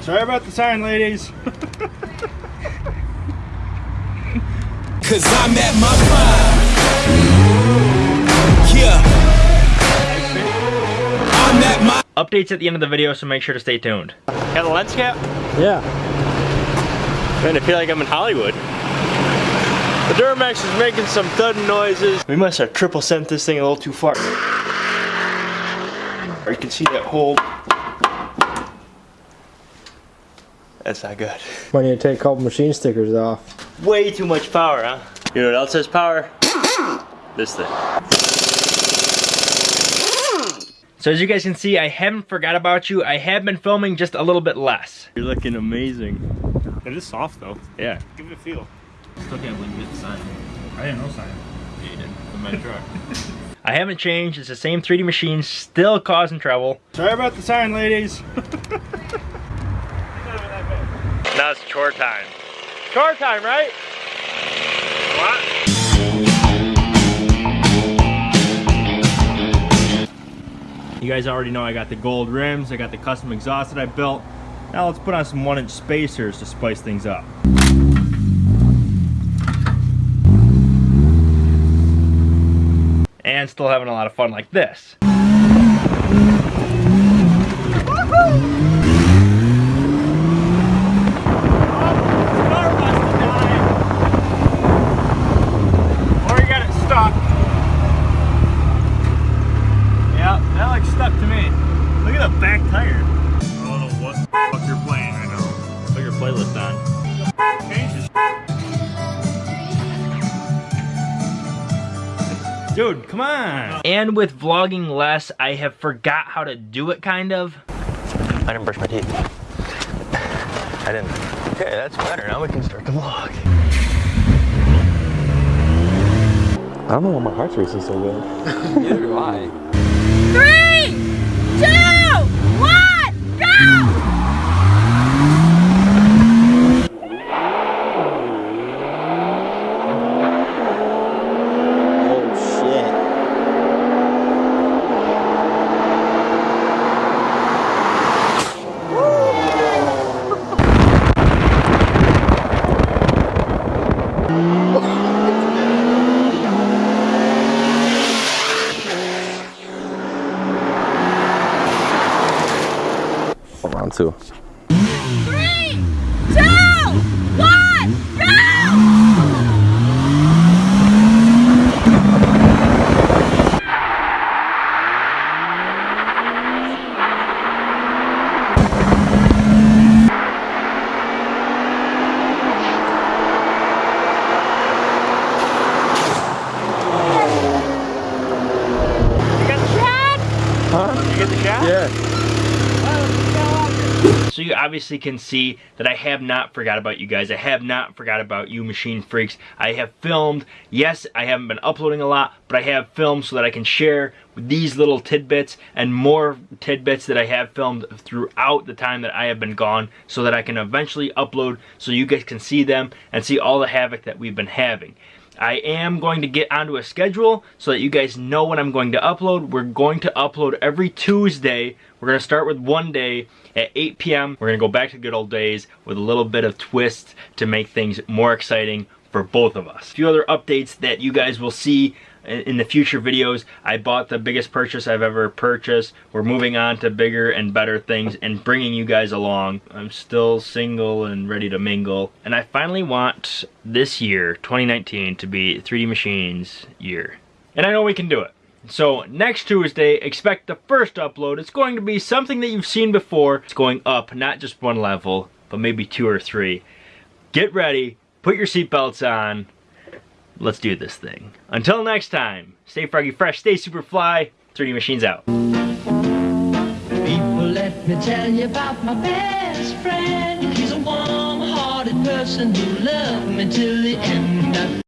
Sorry about the sign, ladies. Cause I'm at my prime. Yeah. I'm at my Updates at the end of the video, so make sure to stay tuned. Got the lens cap? Yeah. Man, I feel like I'm in Hollywood. The Duramax is making some thudding noises. We must have triple sent this thing a little too far. You can see that hole. That's not good. Might need to take a couple machine stickers off. Way too much power, huh? You know what else has power? this thing. So as you guys can see, I haven't forgot about you. I have been filming just a little bit less. You're looking amazing. It is soft though. Yeah. Give it a feel. Still can't believe you hit the sign. I didn't know sign. Yeah, you did. With my truck. I haven't changed. It's the same 3D machine, still causing trouble. Sorry about the sign, ladies. Now chore time. Chore time, right? What? You guys already know I got the gold rims, I got the custom exhaust that I built. Now let's put on some one inch spacers to spice things up. And still having a lot of fun like this. Or you got it stuck. Yeah, that looks stuck to me. Look at the back tire. I oh, don't know what the fuck you're playing right now. Put your playlist on. Changes. Dude, come on. And with vlogging less, I have forgot how to do it kind of. I didn't brush my teeth. I didn't. Okay, that's better. Now we can start the vlog. I don't know why my heart's racing so good. Neither do I. Three, two, one, Round two. Three, two, one, go! You get the shot? Yeah. So you obviously can see that I have not forgot about you guys. I have not forgot about you machine freaks. I have filmed. Yes, I haven't been uploading a lot, but I have filmed so that I can share these little tidbits and more tidbits that I have filmed throughout the time that I have been gone so that I can eventually upload so you guys can see them and see all the havoc that we've been having. I am going to get onto a schedule so that you guys know when I'm going to upload. We're going to upload every Tuesday. We're going to start with one day at 8 p.m. We're going to go back to good old days with a little bit of twist to make things more exciting for both of us. A few other updates that you guys will see in the future videos. I bought the biggest purchase I've ever purchased. We're moving on to bigger and better things and bringing you guys along. I'm still single and ready to mingle. And I finally want this year, 2019, to be 3D Machines year. And I know we can do it. So next Tuesday, expect the first upload. It's going to be something that you've seen before. It's going up, not just one level, but maybe two or three. Get ready, put your seatbelts on, let's do this thing. Until next time, stay froggy fresh, stay super fly, 3D Machines out. People, let me tell you about my best friend. He's a warm-hearted person who loved me till the end.